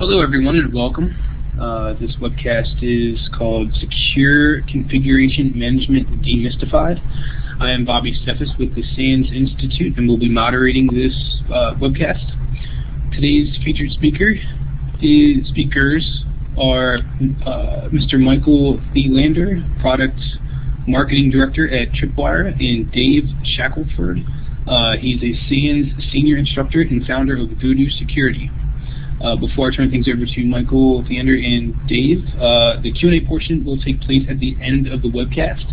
Hello everyone and welcome. Uh, this webcast is called Secure Configuration Management Demystified. I am Bobby Steffes with the SANS Institute and will be moderating this uh, webcast. Today's featured speaker is, speakers are uh, Mr. Michael Thelander, Product Marketing Director at Tripwire, and Dave Shackleford. Uh, he's a SANS Senior Instructor and founder of Voodoo Security. Uh, before I turn things over to Michael, Thelander, and Dave, uh, the Q&A portion will take place at the end of the webcast.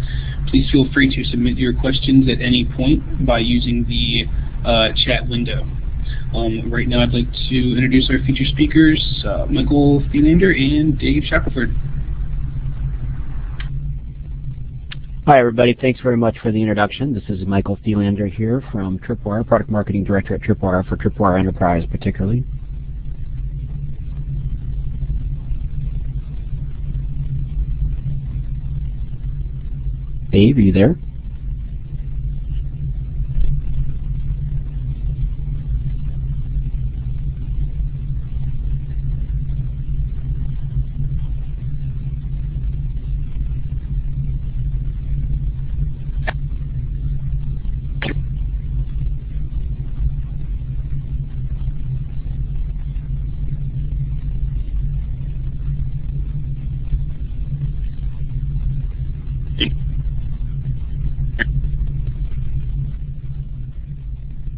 Please feel free to submit your questions at any point by using the uh, chat window. Um, right now I'd like to introduce our featured speakers, uh, Michael Thelander and Dave Shackleford. Hi everybody, thanks very much for the introduction. This is Michael Thelander here from Tripwire, Product Marketing Director at Tripwire for Tripwire Enterprise particularly. Dave, are you there?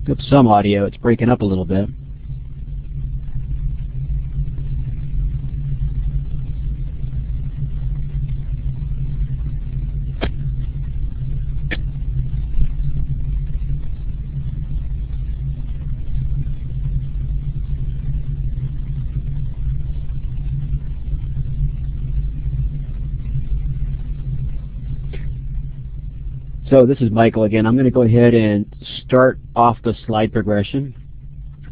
Got some audio. It's breaking up a little bit. So this is Michael again. I'm going to go ahead and start off the slide progression.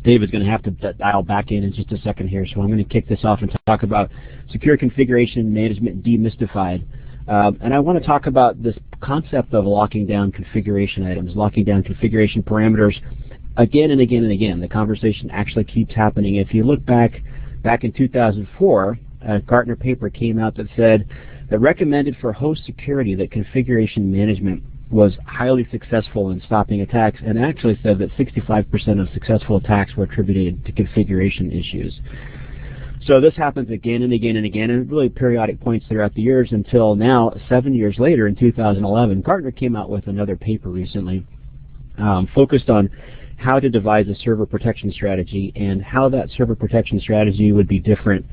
Dave is going to have to dial back in in just a second here, so I'm going to kick this off and talk about secure configuration management demystified. Um, and I want to talk about this concept of locking down configuration items, locking down configuration parameters again and again and again. The conversation actually keeps happening. If you look back, back in 2004, a Gartner paper came out that said that recommended for host security that configuration management was highly successful in stopping attacks and actually said that 65% of successful attacks were attributed to configuration issues. So this happens again and again and again and really periodic points throughout the years until now, seven years later in 2011, Gartner came out with another paper recently um, focused on how to devise a server protection strategy and how that server protection strategy would be different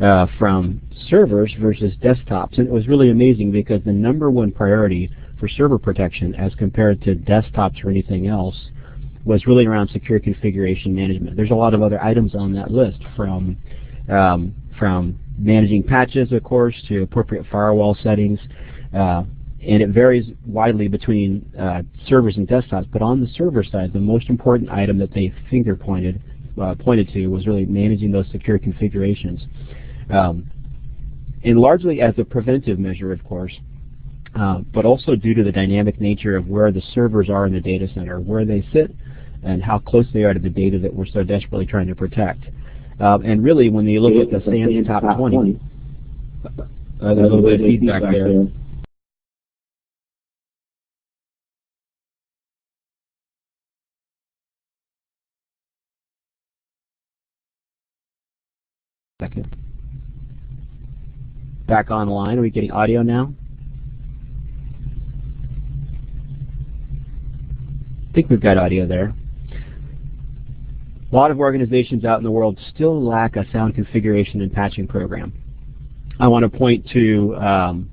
uh, from servers versus desktops. And it was really amazing because the number one priority for server protection as compared to desktops or anything else was really around secure configuration management. There's a lot of other items on that list from um, from managing patches, of course, to appropriate firewall settings, uh, and it varies widely between uh, servers and desktops. But on the server side, the most important item that they finger pointed uh, pointed to was really managing those secure configurations, um, and largely as a preventive measure, of course. Uh, but also due to the dynamic nature of where the servers are in the data center, where they sit, and how close they are to the data that we're so desperately trying to protect. Uh, and really, when you look at the SANS top 20, uh, there's a little bit of feedback there. Second. Back online. Are we getting audio now? I think we've got audio there. A lot of organizations out in the world still lack a sound configuration and patching program. I want to point to um,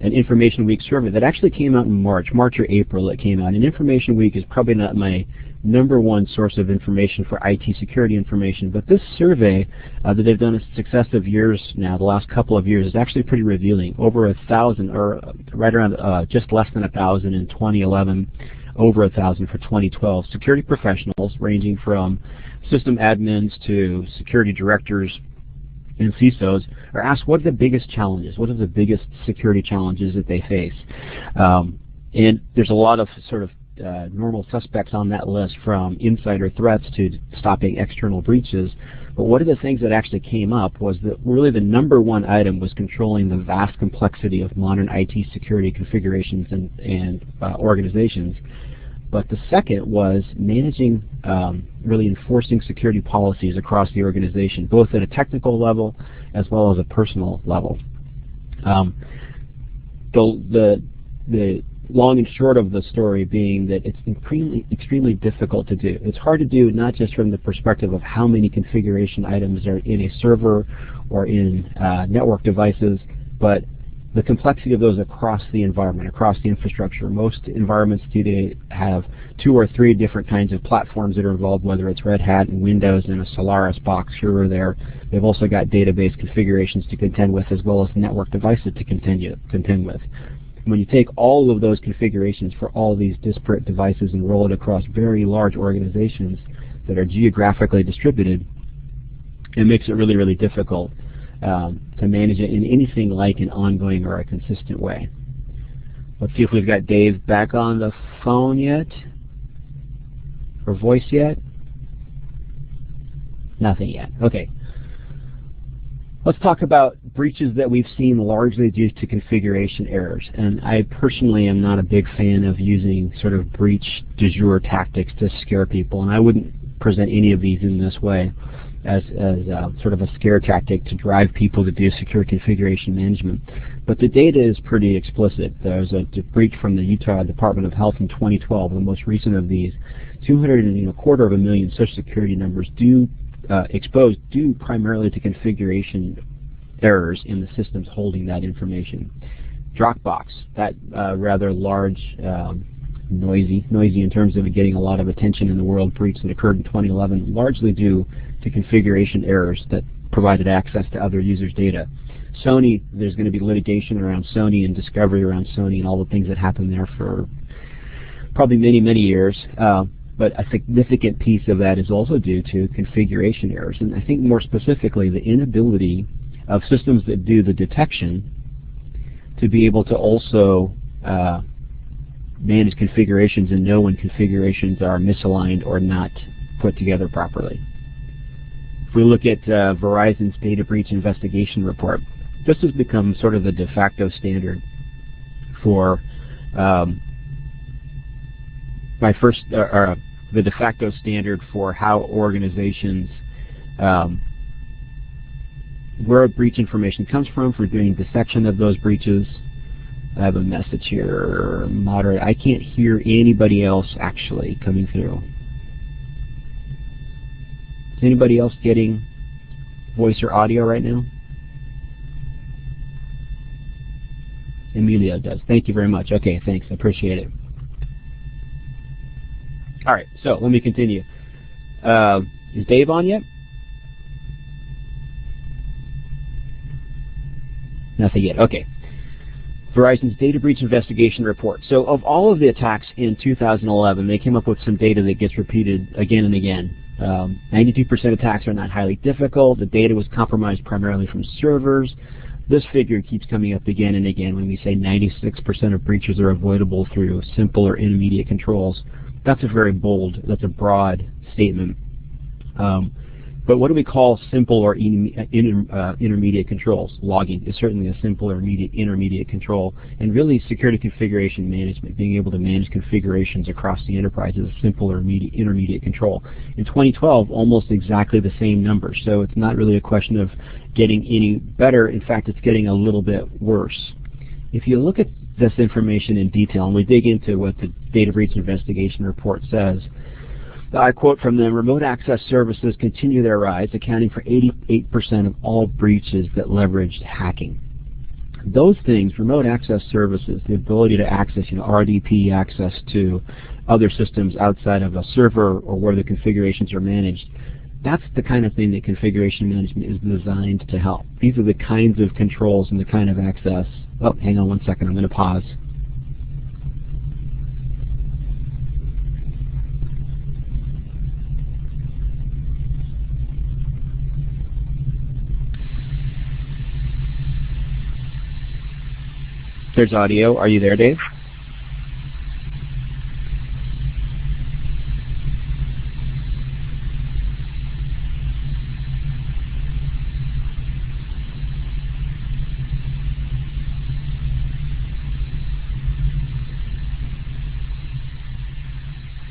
an Information Week survey that actually came out in March, March or April it came out. And Information Week is probably not my number one source of information for IT security information, but this survey uh, that they've done in successive years now, the last couple of years, is actually pretty revealing. Over a thousand, or right around uh, just less than a thousand in 2011 over a thousand for 2012. Security professionals ranging from system admins to security directors and CISOs are asked what are the biggest challenges, what are the biggest security challenges that they face. Um, and there's a lot of sort of uh, normal suspects on that list from insider threats to stopping external breaches. But one of the things that actually came up was that really the number one item was controlling the vast complexity of modern IT security configurations and, and uh, organizations. But the second was managing, um, really enforcing security policies across the organization, both at a technical level as well as a personal level. Um, the, the, the long and short of the story being that it's extremely, extremely difficult to do. It's hard to do not just from the perspective of how many configuration items are in a server or in uh, network devices, but the complexity of those across the environment, across the infrastructure. Most environments today have two or three different kinds of platforms that are involved, whether it's Red Hat and Windows and a Solaris box here or there. They've also got database configurations to contend with as well as network devices to contend, contend with. When you take all of those configurations for all these disparate devices and roll it across very large organizations that are geographically distributed, it makes it really, really difficult um, to manage it in anything like an ongoing or a consistent way. Let's see if we've got Dave back on the phone yet, or voice yet. Nothing yet. Okay. Let's talk about breaches that we've seen largely due to configuration errors. And I personally am not a big fan of using sort of breach du jour tactics to scare people, and I wouldn't present any of these in this way as, as uh, sort of a scare tactic to drive people to do secure configuration management. But the data is pretty explicit. There's a breach from the Utah Department of Health in 2012, the most recent of these. 200 and a quarter of a million social security numbers do uh, exposed due primarily to configuration errors in the systems holding that information. Dropbox, that uh, rather large, um, noisy, noisy in terms of getting a lot of attention in the world breach that occurred in 2011, largely due to configuration errors that provided access to other users' data. Sony, there's going to be litigation around Sony and discovery around Sony and all the things that happened there for probably many, many years. Uh, but a significant piece of that is also due to configuration errors. And I think more specifically, the inability of systems that do the detection to be able to also uh, manage configurations and know when configurations are misaligned or not put together properly. If we look at uh, Verizon's data breach investigation report, this has become sort of the de facto standard for um, my first, uh, the de facto standard for how organizations, um, where breach information comes from for doing dissection of those breaches. I have a message here, moderate. I can't hear anybody else actually coming through. Is anybody else getting voice or audio right now? Emilio does. Thank you very much. Okay, thanks. I appreciate it. All right, so let me continue. Uh, is Dave on yet? Nothing yet. Okay. Verizon's data breach investigation report. So of all of the attacks in 2011, they came up with some data that gets repeated again and again. 92% um, attacks are not highly difficult. The data was compromised primarily from servers. This figure keeps coming up again and again when we say 96% of breaches are avoidable through simple or intermediate controls. That's a very bold, that's a broad statement. Um, but what do we call simple or in, uh, uh, intermediate controls? Logging is certainly a simple or intermediate control. And really security configuration management, being able to manage configurations across the enterprise is a simple or intermediate control. In 2012, almost exactly the same number. So it's not really a question of getting any better. In fact, it's getting a little bit worse. If you look at this information in detail and we dig into what the data breach investigation report says, I quote from them, remote access services continue their rise, accounting for 88% of all breaches that leveraged hacking. Those things, remote access services, the ability to access, you know, RDP access to other systems outside of a server or where the configurations are managed, that's the kind of thing that configuration management is designed to help. These are the kinds of controls and the kind of access. Oh, hang on one second, I'm going to pause. There's audio. Are you there, Dave?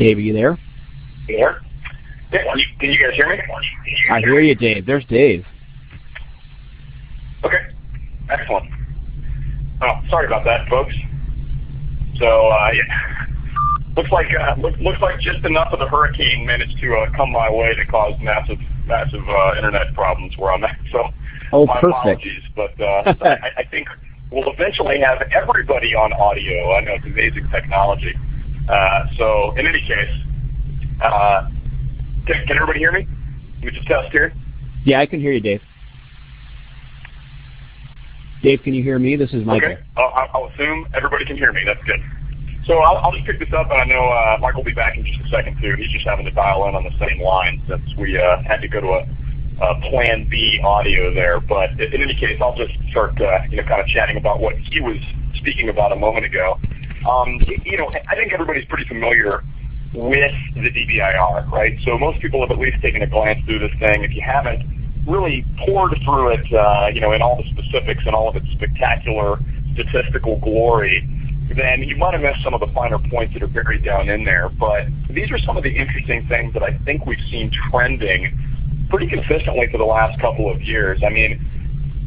Dave, are you there? You there? Can you guys hear me? I hear you, Dave. There's Dave. Okay, excellent. Oh, sorry about that, folks. So, uh, yeah. Looks like uh, look, looks like just enough of the hurricane managed to uh, come my way to cause massive massive uh, internet problems where I'm at. So, oh, my perfect. apologies, but uh, I, I think we'll eventually have everybody on audio. I know it's amazing technology. Uh, so, in any case, uh, can, can everybody hear me? Me just test here. Yeah, I can hear you, Dave. Dave, can you hear me? This is Michael. Okay. I'll, I'll assume everybody can hear me. That's good. So I'll, I'll just pick this up, and I know uh, Mike will be back in just a second too. He's just having to dial in on the same line since we uh, had to go to a, a Plan B audio there. But in any case, I'll just start, uh, you know, kind of chatting about what he was speaking about a moment ago. Um, you know, I think everybody's pretty familiar with the DBIR, right? So most people have at least taken a glance through this thing. If you haven't, really pored through it, uh, you know, in all the specifics and all of its spectacular statistical glory, then you might have missed some of the finer points that are buried down in there. But these are some of the interesting things that I think we've seen trending pretty consistently for the last couple of years.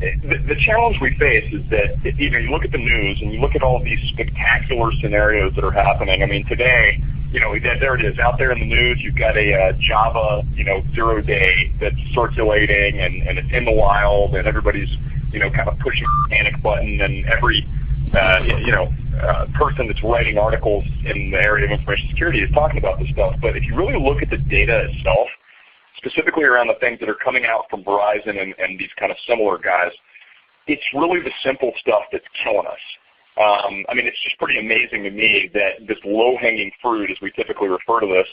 The, challenge we face is that you know you look at the news and you look at all these spectacular scenarios that are happening. I mean, today you know, there it is out there in the news. You've got a uh, Java, you know, zero day that's circulating and, and it's in the wild and everybody's, you know, kind of pushing the panic button and every, uh, you know, uh, person that's writing articles in the area of information security is talking about this stuff. But if you really look at the data itself, specifically around the things that are coming out from Verizon and, and these kind of similar guys, it's really the simple stuff that's killing us. Um, I mean, it's just pretty amazing to me that this low-hanging fruit, as we typically refer to this,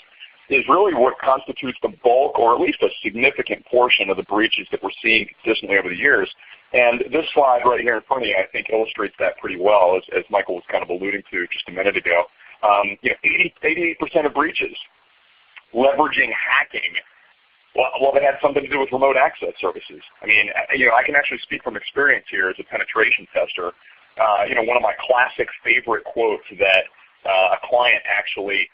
is really what constitutes the bulk or at least a significant portion of the breaches that we're seeing consistently over the years. And this slide right here in front of you, I think, illustrates that pretty well, as, as Michael was kind of alluding to just a minute ago. Um, you know, 80, 88% of breaches leveraging hacking well, they had something to do with remote access services. I mean, you know, I can actually speak from experience here as a penetration tester uh, you know, one of my classic favorite quotes that uh, a client actually,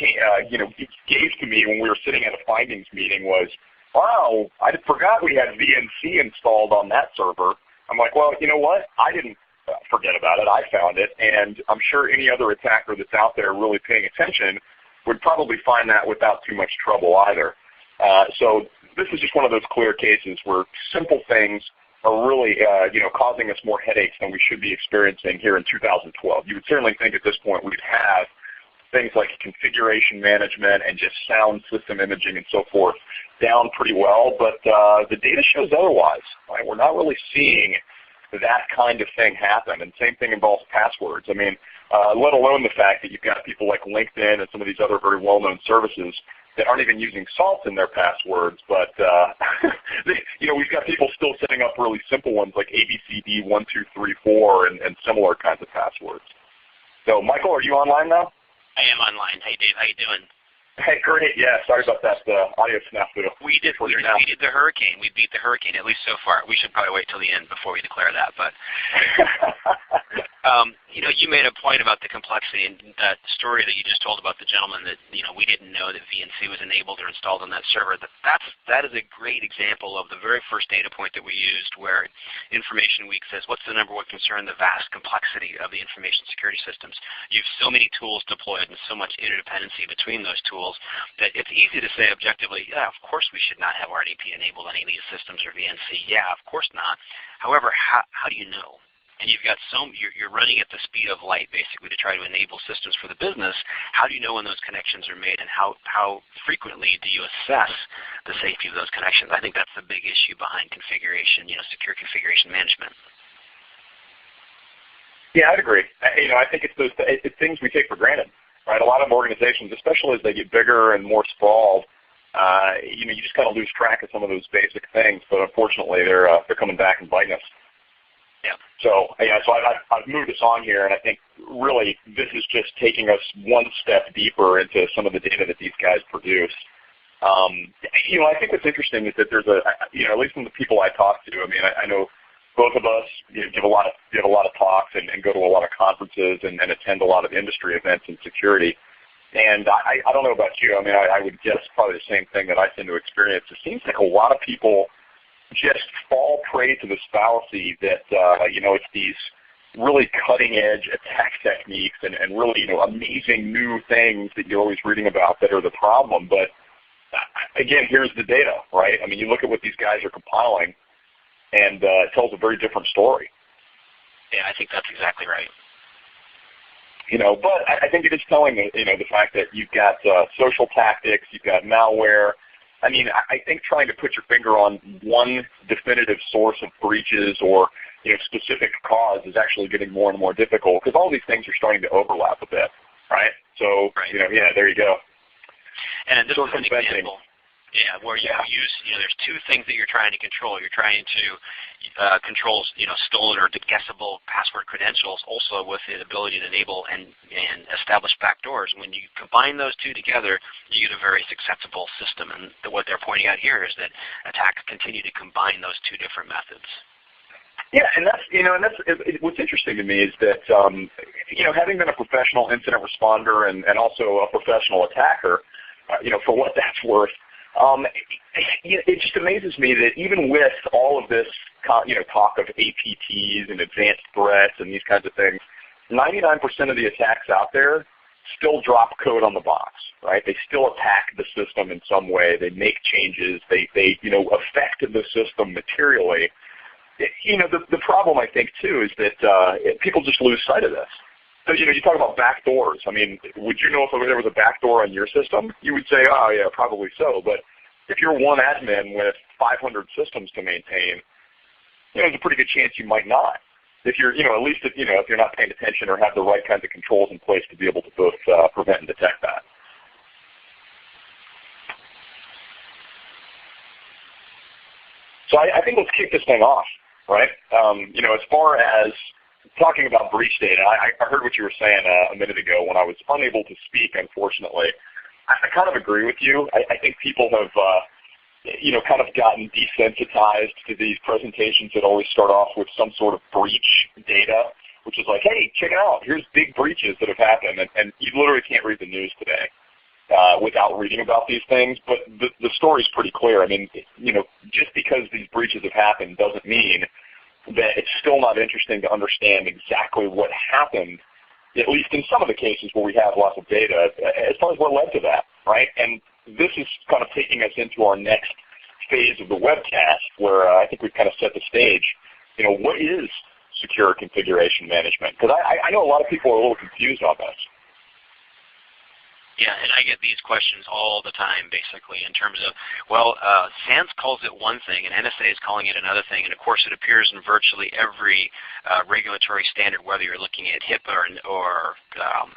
uh, you know, gave to me when we were sitting at a findings meeting was, "Wow, I forgot we had VNC installed on that server." I'm like, "Well, you know what? I didn't uh, forget about it. I found it, and I'm sure any other attacker that's out there really paying attention would probably find that without too much trouble either." Uh, so this is just one of those clear cases where simple things are really uh, you know causing us more headaches than we should be experiencing here in 2012. You would certainly think at this point we'd have things like configuration management and just sound system imaging and so forth down pretty well, but uh, the data shows otherwise. We're not really seeing that kind of thing happen. And same thing involves passwords. I mean, let alone the fact that you've got people like LinkedIn and some of these other very well-known services that aren't even using salt in their passwords, but uh, you know we've got people still setting up really simple ones like ABCD1234 and, and similar kinds of passwords. So Michael, are you online now? I am online. Hey Dave, how you doing? Hey, great. Yeah, sorry about that uh, audio snafu. We did. We defeated the hurricane. We beat the hurricane at least so far. We should probably wait till the end before we declare that. But um, you know, you made a point about the complexity and that story that you just told about the gentleman that you know we didn't know that VNC was enabled or installed on that server. That that's that is a great example of the very first data point that we used, where Information Week says, "What's the number one concern? The vast complexity of the information security systems. You have so many tools deployed and so much interdependency between those tools." That it's easy to say objectively, yeah, of course we should not have RDP enabled on any of these systems or VNC. Yeah, of course not. However, how, how do you know? and you've got some, you're, you're, running at the speed of light basically to try to enable systems for the business, how do you know when those connections are made and how, how frequently do you assess the safety of those connections? I think that's the big issue behind configuration, you know, secure configuration management. Yeah, I'd agree. I, you know, I think it's those it's things we take for granted right? A lot of organizations, especially as they get bigger and more sprawled, uh, you know, you just kind of lose track of some of those basic things. But unfortunately, they're uh, they're coming back and biting us. Yeah. So yeah, so I, I've moved us on here, and I think really this is just taking us one step deeper into some of the data that these guys produce. Um, you know, I think what's interesting is that there's a, you know, at least from the people I talk to, I mean, I, I know both of us give a lot of give a lot of talks and, and go to a lot of conferences and, and attend a lot of industry events in security. And I, I don't know about you. I mean, I, I would guess probably the same thing that I tend to experience. It seems like a lot of people just fall prey to this fallacy that uh, you know it's these really cutting edge attack techniques and, and really you know amazing new things that you're always reading about that are the problem. But uh, again, here's the data, right? I mean, you look at what these guys are compiling, and uh, it tells a very different story. Yeah, I think that's exactly right. You know, but I, I think it is telling you know the fact that you've got uh, social tactics, you've got malware. I mean, I, I think trying to put your finger on one definitive source of breaches or you know specific cause is actually getting more and more difficult because all these things are starting to overlap a bit, right? So right. you know, yeah, there you go. And this is an example. Yeah, where you yeah. use, you know, there's two things that you're trying to control. You're trying to uh, control, you know, stolen or guessable password credentials, also with the ability to enable and, and establish backdoors. When you combine those two together, you get a very successful system. And what they're pointing out here is that attacks continue to combine those two different methods. Yeah, and that's you know, and that's it, it, what's interesting to me is that um, you know, having been a professional incident responder and, and also a professional attacker, uh, you know, for what that's worth, um, it, it just amazes me that even with all of this, you know, talk of APTs and advanced threats and these kinds of things, 99% of the attacks out there still drop code on the box, right? They still attack the system in some way. They make changes. They, they you know, affect the system materially. You know, the, the problem I think too is that uh, people just lose sight of this. So, you know, you talk about back doors. I mean, would you know if there was a back door on your system? You would say, oh, yeah, probably so. But if you're one admin with 500 systems to maintain, you know, there's a pretty good chance you might not. If you're, you know, at least if, you know, if you're not paying attention or have the right kinds of controls in place to be able to both uh, prevent and detect that. So I, I think let's kick this thing off, right? Um, you know, as far as talking about breach data, I, I heard what you were saying uh, a minute ago when I was unable to speak, unfortunately. I, I kind of agree with you. I, I think people have, uh, you know, kind of gotten desensitized to these presentations that always start off with some sort of breach data, which is like, hey, check it out. Here's big breaches that have happened, and, and you literally can't read the news today. Uh, without reading about these things, but the, the is pretty clear. I mean, you know, just because these breaches have happened doesn't mean that it's still not interesting to understand exactly what happened, at least in some of the cases where we have lots of data, as far as what led to that, right? And this is kind of taking us into our next phase of the webcast where uh, I think we've kind of set the stage. You know, what is secure configuration management? Because I, I know a lot of people are a little confused on this. Yeah, and I get these questions all the time, basically, in terms of, well, uh, SANS calls it one thing, and NSA is calling it another thing, and of course it appears in virtually every uh, regulatory standard, whether you're looking at HIPAA or, or um,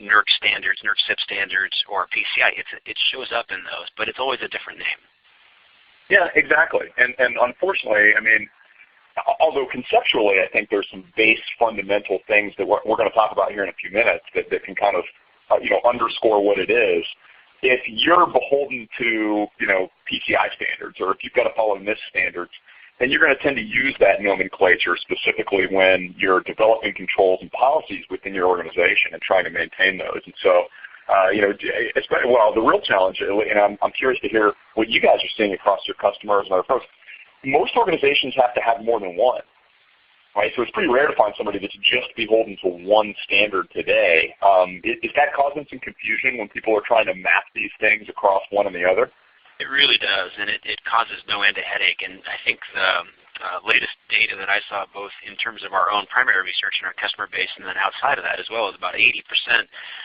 NERC standards, NERC CIP standards, or PCI. It's, it shows up in those, but it's always a different name. Yeah, exactly. And, and unfortunately, I mean, although conceptually I think there's some base fundamental things that we're, we're going to talk about here in a few minutes that, that can kind of you know, underscore what it is. If you're beholden to, you know, PCI standards, or if you've got to follow NIST standards, then you're going to tend to use that nomenclature specifically when you're developing controls and policies within your organization and trying to maintain those. And so, uh, you know, well, the real challenge, and I'm, I'm curious to hear what you guys are seeing across your customers and other folks. Most organizations have to have more than one right? So it's pretty rare to find somebody that's just beholden to one standard today. Um, is, is that causing some confusion when people are trying to map these things across one and the other? It really does, and it, it causes no end of headache. And I think the uh, latest data that I saw, both in terms of our own primary research and our customer base, and then outside of that as well, is about 80%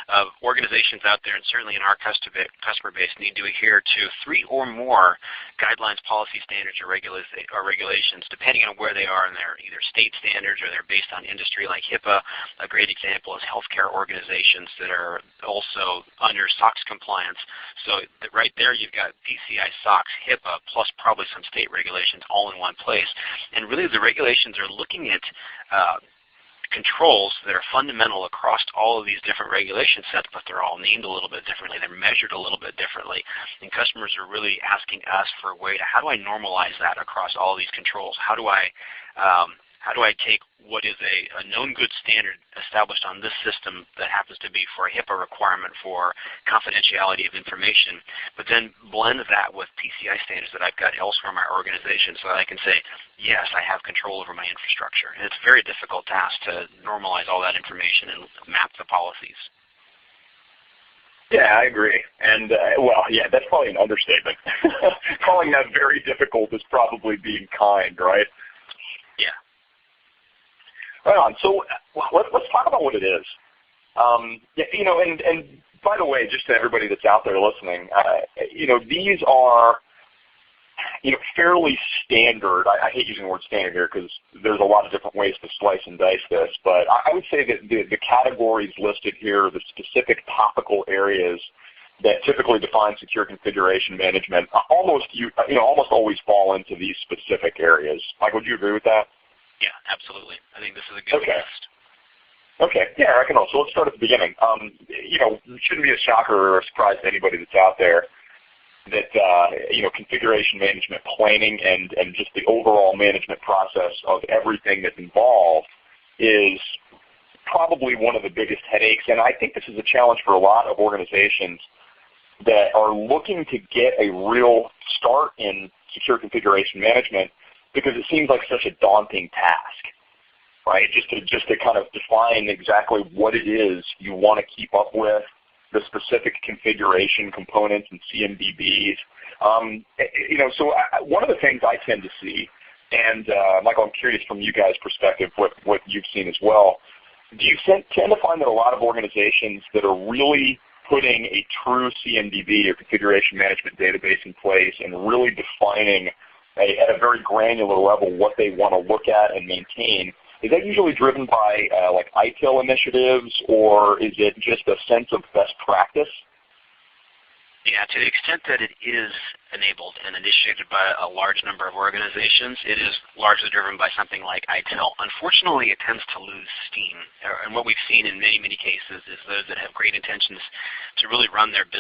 of organizations out there, and certainly in our customer base, need to adhere to three or more guidelines, policy standards, or, regula or regulations, depending on where they are and they're either state standards or they're based on industry like HIPAA. A great example is healthcare organizations that are also under SOX compliance. So right there you've got PCI, SOX, HIPAA, plus probably some state regulations all in one place. And really the regulations are looking at uh, controls that are fundamental across all of these different regulation sets, but they're all named a little bit differently. They're measured a little bit differently. And customers are really asking us for a way to, how do I normalize that across all these controls? How do I um, how do I take what is a, a known good standard established on this system that happens to be for a HIPAA requirement for confidentiality of information, but then blend that with PCI standards that I've got elsewhere in my organization so that I can say, yes, I have control over my infrastructure. And it's a very difficult task to normalize all that information and map the policies. Yeah, I agree. And uh, well, yeah, that's probably an understatement. Calling that very difficult is probably being kind, right? Right on. So uh, let, us talk about what it is. Um, you know, and and by the way, just to everybody that's out there listening, uh, you know, these are you know fairly standard. I, I hate using the word standard here because there's a lot of different ways to slice and dice this, but I, I would say that the, the categories listed here, the specific topical areas that typically define secure configuration management, almost you you know almost always fall into these specific areas. Mike, would you agree with that? Yeah, absolutely. I think this is a good okay. list. Okay, yeah, I can also. Let's start at the beginning. Um, you know, it shouldn't be a shocker or a surprise to anybody that's out there that uh, you know configuration management planning and and just the overall management process of everything that's involved is probably one of the biggest headaches. And I think this is a challenge for a lot of organizations that are looking to get a real start in secure configuration management because it seems like such a daunting task, right? Just to just to kind of define exactly what it is you want to keep up with, the specific configuration components and CMDBs. Um, you know, so I, one of the things I tend to see, and uh, Michael, I'm curious from you guys' perspective what what you've seen as well. Do you tend to find that a lot of organizations that are really putting a true CMDB or configuration management database in place and really defining at a very granular level what they want to look at and maintain. Is that usually driven by uh, like ITIL initiatives, or is it just a sense of best practice? Yeah, to the extent that it is enabled and initiated by a large number of organizations, it is largely driven by something like ITIL. Unfortunately, it tends to lose steam. And what we've seen in many, many cases is those that have great intentions to really run their business